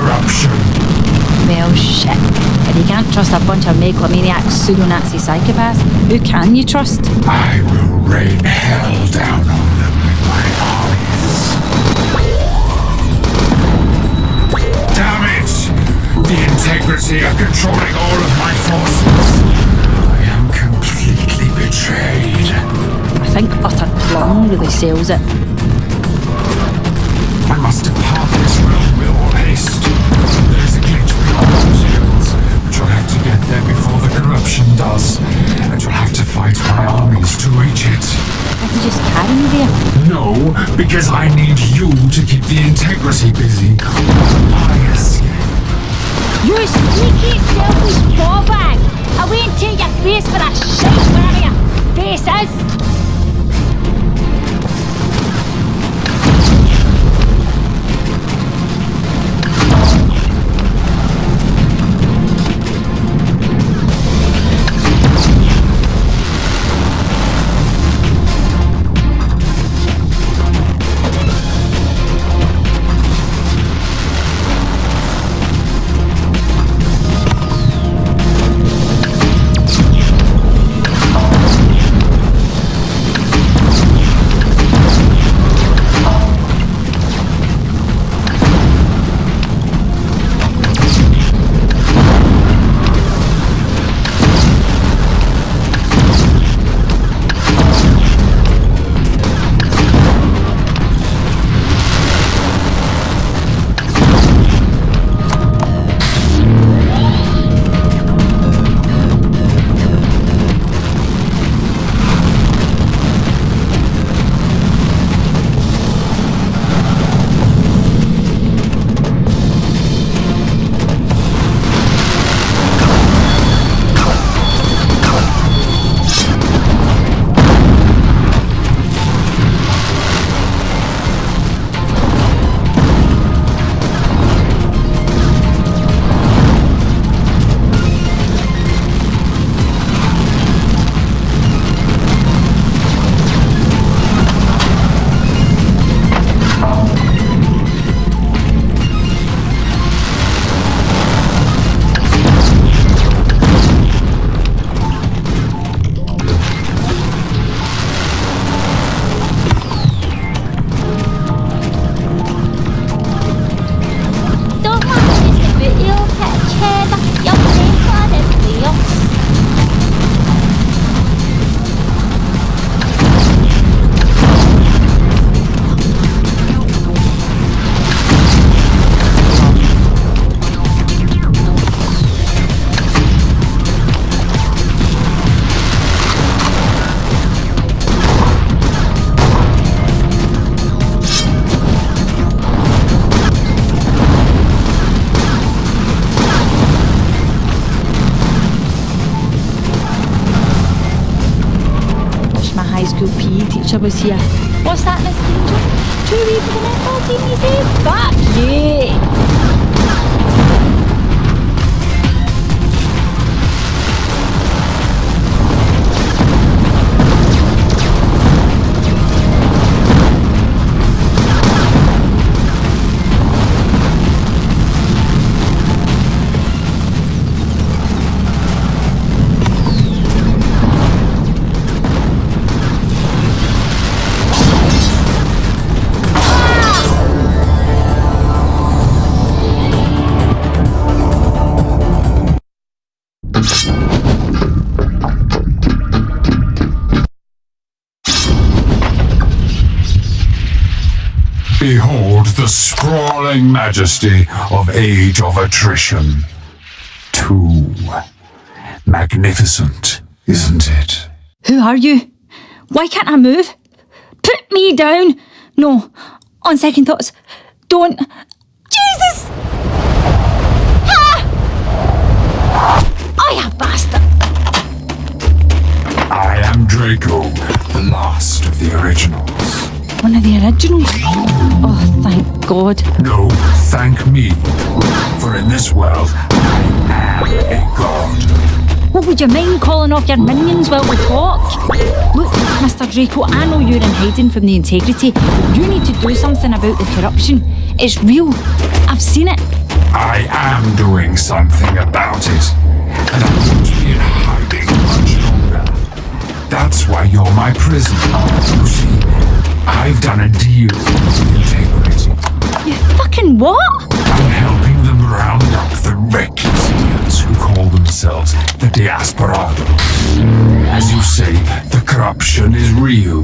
corruption. Well, shit. If you can't trust a bunch of megalomaniac pseudo-Nazi psychopaths, who can you trust? I will rain hell down on them with my armies. Damn it! The integrity of controlling all of my forces. I am completely betrayed. I think utter plum really sells it. Because I need you to keep the integrity busy. I escape. You sneaky, selfish ballbag! I wait until your face for a shite your face is! Teacher was here. What's that, Miss for the netball team, you say? Fuck you! Behold the sprawling majesty of Age of Attrition. Too magnificent, isn't it? Who are you? Why can't I move? Put me down! No, on second thoughts, don't. Jesus! Ah! I a bastard! I am Draco, the last of the originals. One of the originals? Oh, thank God. No, thank me. For in this world, I am a god. What would you mind calling off your minions while we talk? Look, Mr. Draco, I know you're in hiding from the integrity. You need to do something about the corruption. It's real. I've seen it. I am doing something about it, and I won't be in hiding much longer. That's why you're my prisoner. I've done a deal with integrity. You fucking what? I'm helping them round up the recusants who call themselves the Diasporados. As you say, the corruption is real.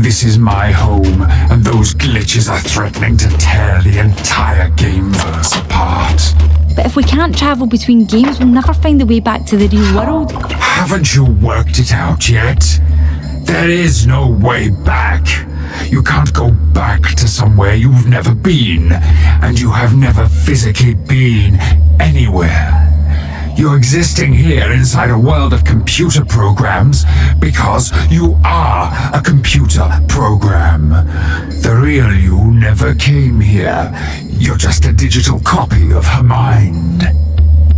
This is my home, and those glitches are threatening to tear the entire gameverse apart. But if we can't travel between games, we'll never find the way back to the real world. Haven't you worked it out yet? There is no way back. You can't go back to somewhere you've never been, and you have never physically been anywhere. You're existing here inside a world of computer programs because you are a computer program. The real you never came here. You're just a digital copy of her mind.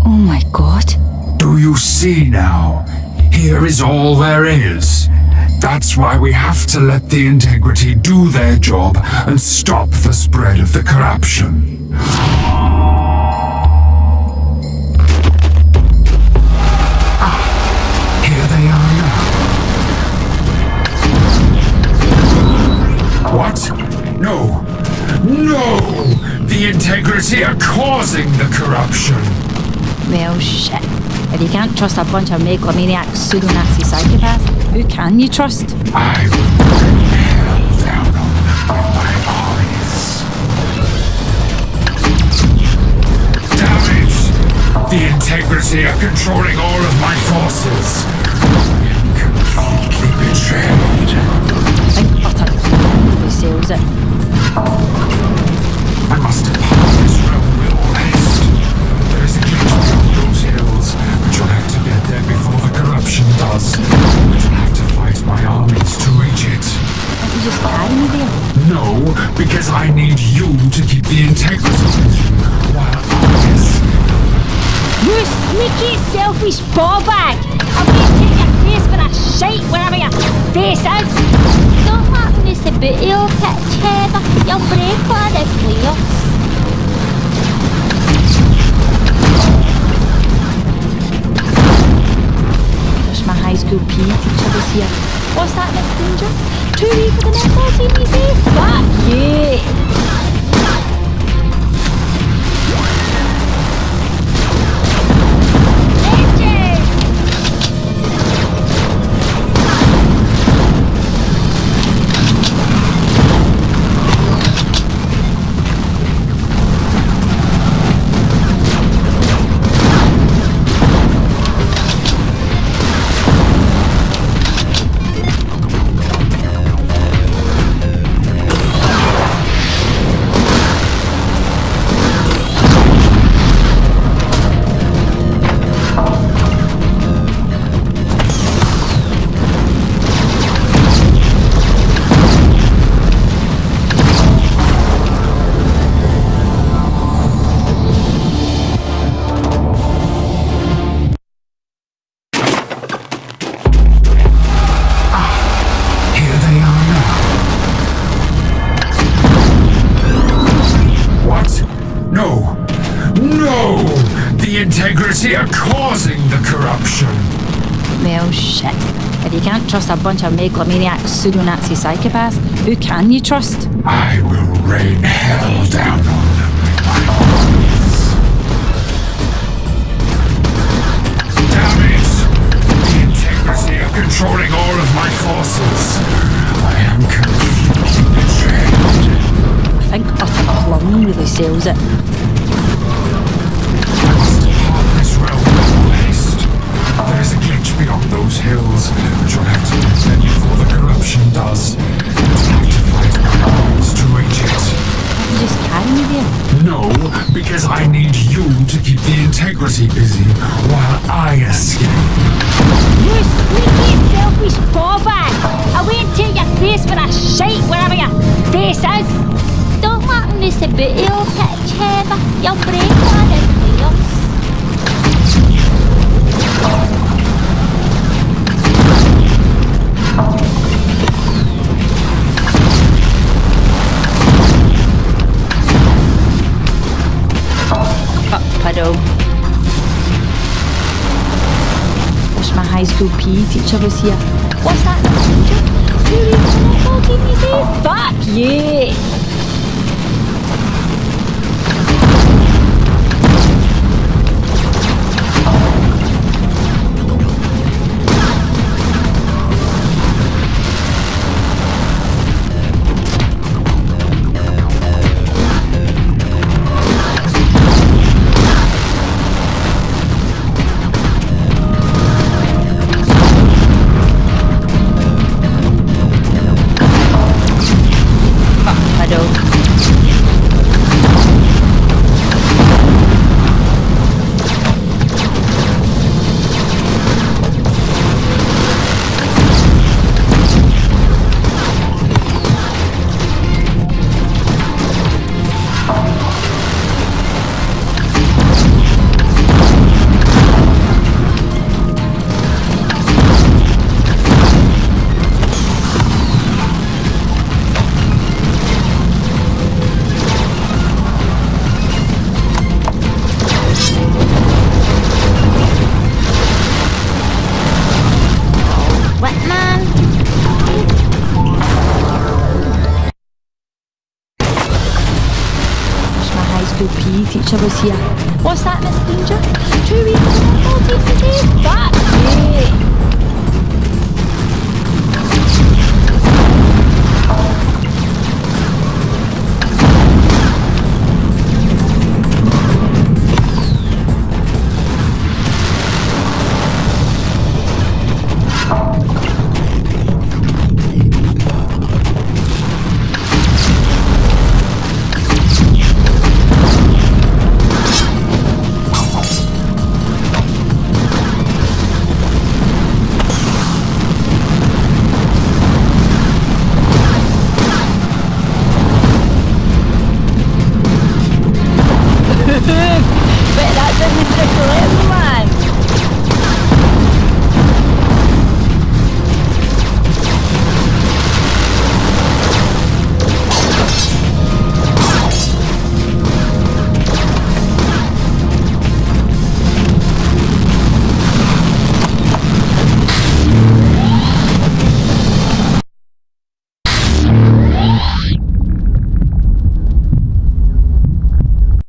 Oh my god. Do you see now? Here is all there is. That's why we have to let the integrity do their job and stop the spread of the corruption. Trust a bunch of megalomaniac pseudo-Nazi psychopaths, who can you trust? I will bring hell down on my armies. Damn! The integrity are controlling all of my forces. Completely betrayed. Think utter who sells it. I must because I need you to keep the integrity while. You sneaky, selfish ball bag! I'll be take your face for a shite wherever your face is! Don't let me see booty or pitch heather. You'll break all the players. Wish my high school PE teacher was here. What's that, Miss Danger? Too wee for the netball team, you integrity are causing the corruption. Well, shit. If you can't trust a bunch of megalomaniac pseudo-Nazi psychopaths, who can you trust? I will rain hell down on them with my armies. Damn it! The integrity are controlling all of my forces. I am completely betrayed. I think utter plum really sells it. Hills, but you'll have to get there before the corruption does. You'll have to fight my armies to reach it. Can't you just carry me there? No, because I need you to keep the integrity busy while I escape. You sneaky, selfish ball bag! I'll wait until your face for a shite wherever your face is! Don't let me see booty or pitch heather. You'll break all the players. School PE teacher was here. What's that? Fuck you! Here. What's that, Miss?